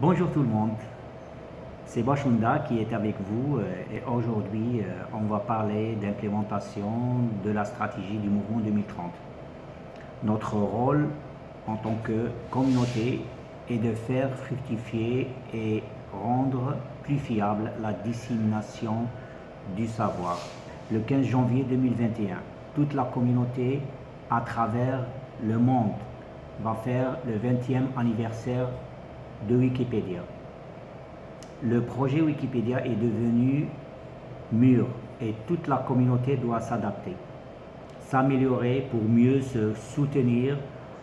Bonjour tout le monde, c'est Bachunda qui est avec vous euh, et aujourd'hui euh, on va parler d'implémentation de la stratégie du mouvement 2030. Notre rôle en tant que communauté est de faire fructifier et rendre plus fiable la dissémination du savoir. Le 15 janvier 2021, toute la communauté à travers le monde va faire le 20e anniversaire de Wikipédia. Le projet Wikipédia est devenu mûr et toute la communauté doit s'adapter, s'améliorer pour mieux se soutenir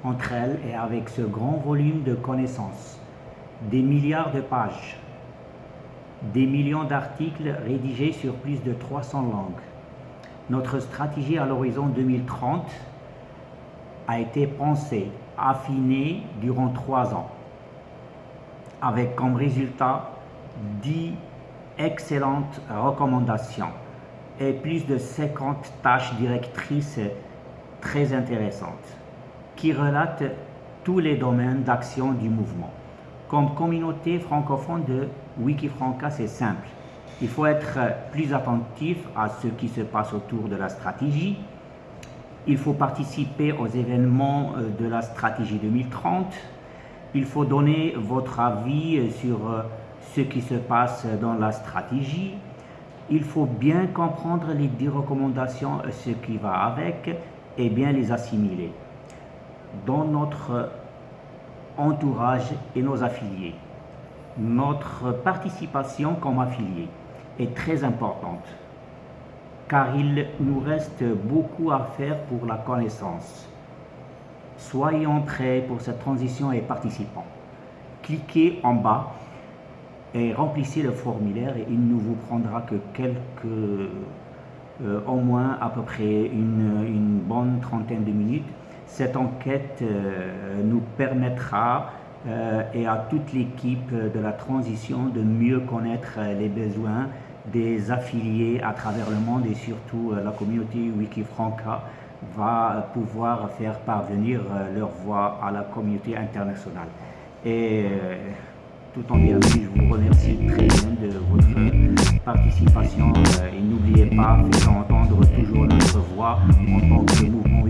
entre elles et avec ce grand volume de connaissances, des milliards de pages, des millions d'articles rédigés sur plus de 300 langues. Notre stratégie à l'horizon 2030 a été pensée, affinée durant trois ans avec comme résultat 10 excellentes recommandations et plus de 50 tâches directrices très intéressantes qui relatent tous les domaines d'action du mouvement. Comme communauté francophone de Wikifranca, c'est simple. Il faut être plus attentif à ce qui se passe autour de la stratégie. Il faut participer aux événements de la stratégie 2030 il faut donner votre avis sur euh, ce qui se passe dans la stratégie. Il faut bien comprendre les 10 recommandations, euh, ce qui va avec, et bien les assimiler dans notre entourage et nos affiliés. Notre participation comme affiliés est très importante car il nous reste beaucoup à faire pour la connaissance. Soyons prêts pour cette transition et participants. Cliquez en bas et remplissez le formulaire et il ne vous prendra que quelques, euh, au moins à peu près une, bonne trentaine de minutes. Cette enquête euh, nous permettra euh, et à toute l'équipe de la transition de mieux connaître les besoins des affiliés à travers le monde et surtout la communauté Wikifranca va pouvoir faire parvenir euh, leur voix à la communauté internationale. Et euh, tout en bien, je vous remercie très bien de votre participation euh, et n'oubliez pas, faisons entendre toujours notre voix en tant que mouvement